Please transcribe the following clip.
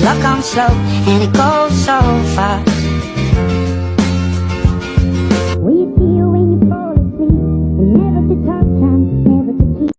Luck on slow and it goes so far. We you feel when you fall asleep, and never to touch.